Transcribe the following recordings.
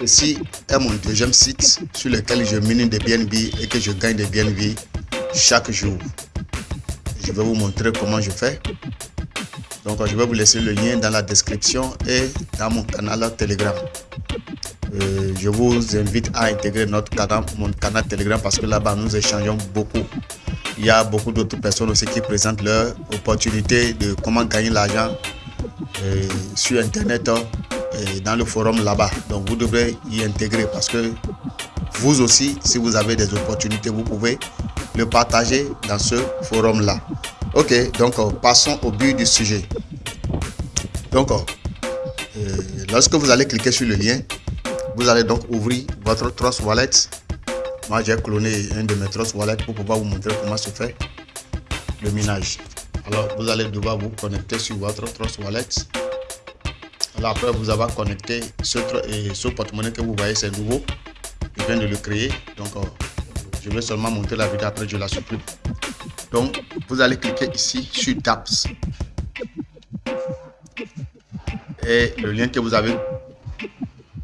ceci est mon deuxième site sur lequel je mine des BNB et que je gagne des BNB chaque jour. Je vais vous montrer comment je fais. Donc, je vais vous laisser le lien dans la description et dans mon canal Telegram. Euh, je vous invite à intégrer notre canal, mon canal Telegram parce que là-bas, nous échangeons beaucoup. Il y a beaucoup d'autres personnes aussi qui présentent leur opportunité de comment gagner l'argent euh, sur Internet hein, dans le forum là-bas. Donc, vous devrez y intégrer parce que vous aussi, si vous avez des opportunités, vous pouvez le partager dans ce forum-là. Ok, donc euh, passons au but du sujet. Donc, euh, lorsque vous allez cliquer sur le lien, vous allez donc ouvrir votre Trust Wallet. Moi, j'ai cloné un de mes Trust Wallet pour pouvoir vous montrer comment se fait le minage. Alors, vous allez devoir vous connecter sur votre Trust Wallet. Après, vous avez connecté ce, ce porte-monnaie que vous voyez, c'est nouveau. Je viens de le créer. Donc, euh, je vais seulement monter la vidéo, après je la supprime. Donc, vous allez cliquer ici sur Taps. Et le lien que vous avez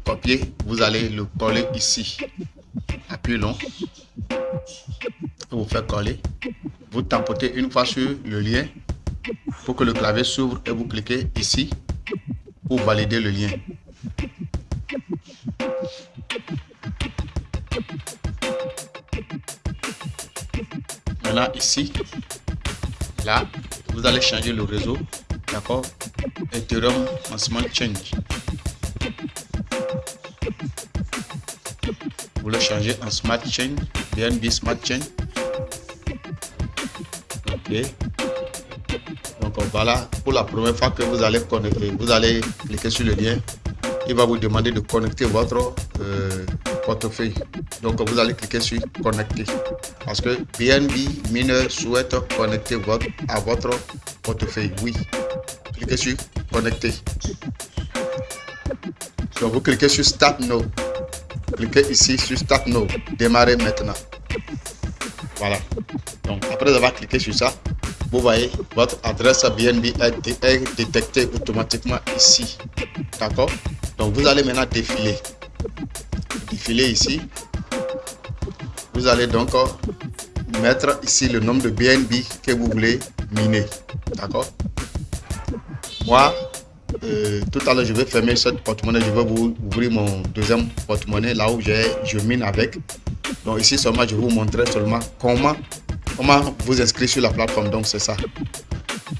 copié, vous allez le coller ici. Appuyez long. Vous faire coller. Vous tapotez une fois sur le lien pour que le clavier s'ouvre et vous cliquez ici pour valider le lien. Maintenant ici, là, vous allez changer le réseau, d'accord? Ethereum en Smart Change. Vous le changez en Smart Chain, BNB Smart Chain. Ok. Donc voilà, pour la première fois que vous allez connecter, vous allez cliquer sur le lien. Il va vous demander de connecter votre euh, portefeuille. Donc vous allez cliquer sur connecter parce que BNB mineur souhaite connecter votre, à votre portefeuille. Oui, cliquez sur connecter. Donc vous cliquez sur Start Now. Cliquez ici sur Start Now. Démarrer maintenant. Voilà. Donc après avoir cliqué sur ça, vous voyez votre adresse BNB est détectée automatiquement ici. D'accord? Donc vous allez maintenant défiler. Défiler ici. Vous allez donc mettre ici le nombre de BNB que vous voulez miner. D'accord? Moi, euh, tout à l'heure, je vais fermer cette porte-monnaie. Je vais vous ouvrir mon deuxième porte-monnaie là où je mine avec. Donc ici seulement, je vais vous montrer seulement comment, comment vous inscrire sur la plateforme. Donc c'est ça?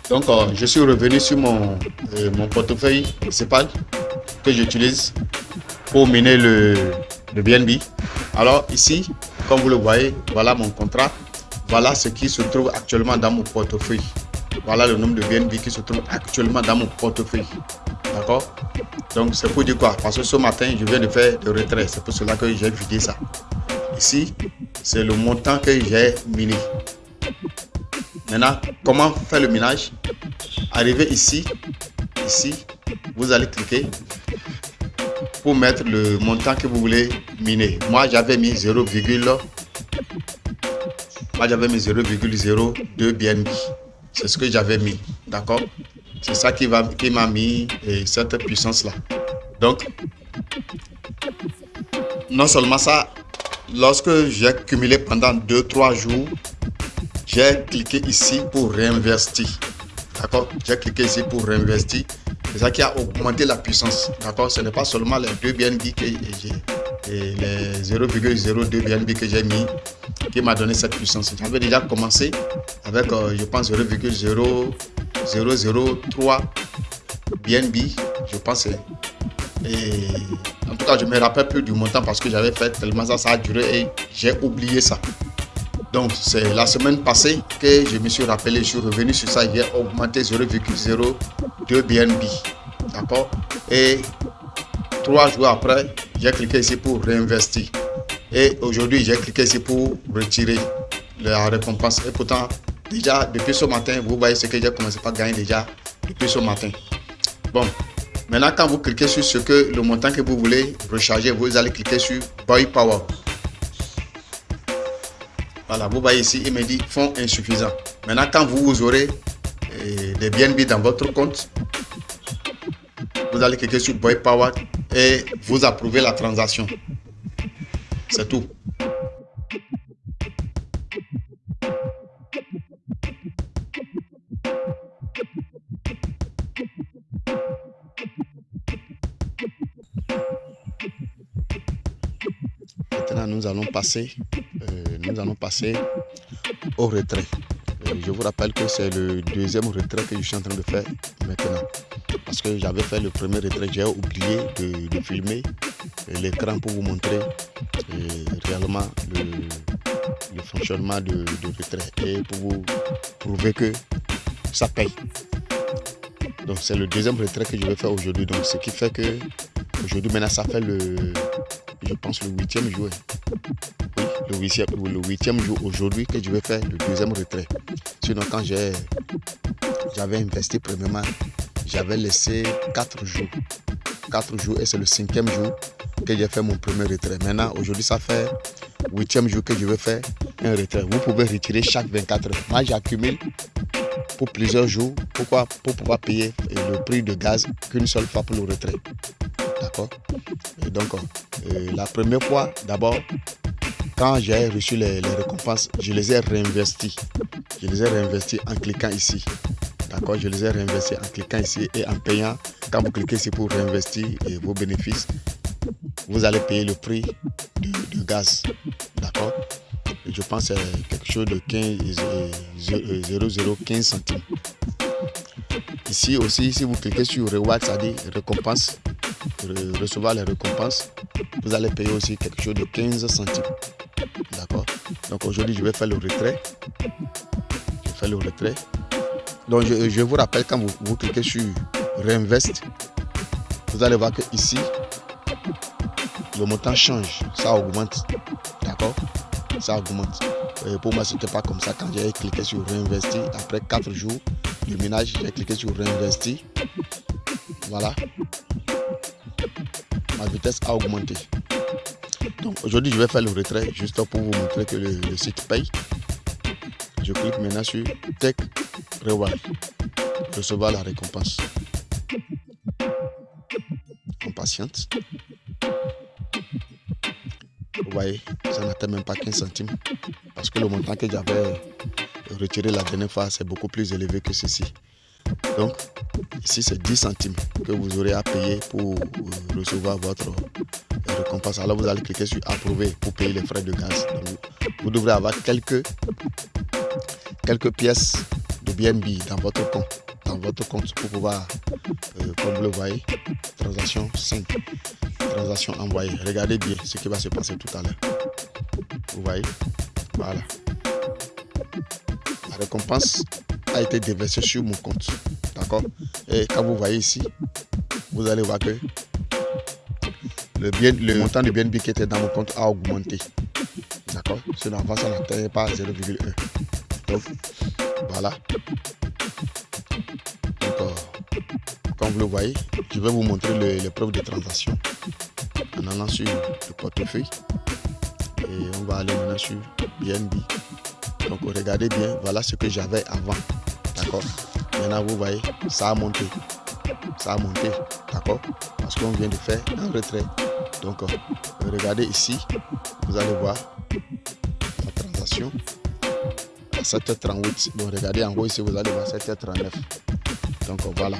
Donc euh, je suis revenu sur mon, euh, mon portefeuille principal que j'utilise pour miner le, le BNB. Alors ici, comme vous le voyez, voilà mon contrat. Voilà ce qui se trouve actuellement dans mon portefeuille. Voilà le nombre de BNB qui se trouve actuellement dans mon portefeuille. D'accord? Donc c'est pour dire quoi? Parce que ce matin, je viens de faire de retrait. C'est pour cela que j'ai vidé ça. Ici, c'est le montant que j'ai miné. Maintenant, comment faire le minage? Arrivez ici, ici, vous allez cliquer pour mettre le montant que vous voulez miner. Moi, j'avais mis 0, moi j'avais mis 0,02 BNB. C'est ce que j'avais mis. D'accord? C'est ça qui m'a qui mis cette puissance-là. Donc, non seulement ça, lorsque j'ai cumulé pendant 2-3 jours, j'ai cliqué ici pour réinvestir. D'accord? J'ai cliqué ici pour réinvestir. C'est ça qui a augmenté la puissance. D'accord? Ce n'est pas seulement les 2 BNB que j'ai et les 0,02 BNB que j'ai mis qui m'a donné cette puissance. J'avais déjà commencé avec, euh, je pense, 0,0003 BNB, je pense. Et je me rappelle plus du montant parce que j'avais fait tellement ça, ça a duré et j'ai oublié ça. Donc, c'est la semaine passée que je me suis rappelé, je suis revenu sur ça, j'ai augmenté 0,02 BNB. D'accord? Et trois jours après, j'ai cliqué ici pour réinvestir. Et aujourd'hui, j'ai cliqué ici pour retirer la récompense. Et pourtant, déjà, depuis ce matin, vous voyez ce que j'ai commencé à gagner déjà depuis ce matin. Bon, maintenant, quand vous cliquez sur ce que le montant que vous voulez recharger, vous allez cliquer sur Buy Power. Voilà, vous voyez ici, il me dit fonds insuffisant. Maintenant, quand vous aurez eh, des BNB dans votre compte, vous allez cliquer sur Buy Power et vous approuvez la transaction. C'est tout. Nous allons passer, euh, nous allons passer au retrait. Euh, je vous rappelle que c'est le deuxième retrait que je suis en train de faire maintenant. Parce que j'avais fait le premier retrait, j'ai oublié de, filmer l'écran pour vous montrer euh, réellement le, fonctionnement de, de, retrait et pour vous prouver que ça paye. Donc c'est le deuxième retrait que je vais faire aujourd'hui. Donc ce qui fait que aujourd'hui maintenant ça fait le je pense le huitième jour. Le huitième, le huitième jour aujourd'hui que je vais faire le deuxième retrait. Sinon quand j'avais investi premièrement, j'avais laissé quatre jours. Quatre jours et c'est le cinquième jour que j'ai fait mon premier retrait. Maintenant, aujourd'hui, ça fait huitième jour que je vais faire un retrait. Vous pouvez retirer chaque 24 heures. Moi, j'accumule pour plusieurs jours. Pourquoi? Pour pouvoir payer le prix de gaz qu'une seule fois pour le retrait. D'accord? Et donc, euh, la première fois, d'abord, quand j'ai reçu les, récompenses, je les ai réinvestis. Je les ai réinvestis en cliquant ici. D'accord Je les ai réinvestis en cliquant ici et en payant. Quand vous cliquez ici pour réinvestir vos bénéfices, vous allez payer le prix du, gaz. D'accord? Je pense que c'est quelque chose de 15, 0,015 centimes. Ici aussi, si vous cliquez sur Reward, ça dit récompense, recevoir les récompenses, vous allez payer aussi quelque chose de 15 centimes. D'accord Donc aujourd'hui, je vais faire le retrait. Je vais faire le retrait. Donc je, vous rappelle, quand vous, vous cliquez sur Reinvest, vous allez voir que ici, le montant change, ça augmente. D'accord Ça augmente. Et pour moi, ce n'était pas comme ça. Quand j'ai cliqué sur réinvestir, après 4 jours de ménage, j'ai cliqué sur réinvestir. Voilà. Ma vitesse a augmenté. Donc aujourd'hui, je vais faire le retrait juste pour vous montrer que le, site paye. Je clique maintenant sur Tech Reward. Recevoir la récompense. On patiente. Vous voyez, ça n'atteint même pas 15 centimes. Parce que le montant que j'avais retiré la dernière fois, c'est beaucoup plus élevé que ceci. Donc, ici, c'est 10 centimes que vous aurez à payer pour recevoir votre récompense. Alors, vous allez cliquer sur approuver pour payer les frais de gaz. vous devrez avoir quelques, quelques pièces de BNB dans votre compte. Dans votre compte pour pouvoir, euh, comme vous le voyez, transaction 5 transaction envoyée. Regardez bien ce qui va se passer tout à l'heure. Vous voyez? Voilà. La récompense a été déversée sur mon compte. D'accord? Et quand vous voyez ici, vous allez voir que le, montant de BNB qui était dans mon compte a augmenté. D'accord? Sinon avant ça n'atteignait pas 0,1. Donc voilà. Donc, comme vous le voyez, je vais vous montrer les preuves de transaction en allant sur le portefeuille et on va aller maintenant sur BNB donc regardez bien voilà ce que j'avais avant d'accord? Maintenant vous voyez ça a monté. Ça a monté d'accord? Parce qu'on vient de faire un retrait. Donc euh, regardez ici. Vous allez voir la transaction. À 7h38 donc regardez en haut ici vous allez voir 7h39 donc voilà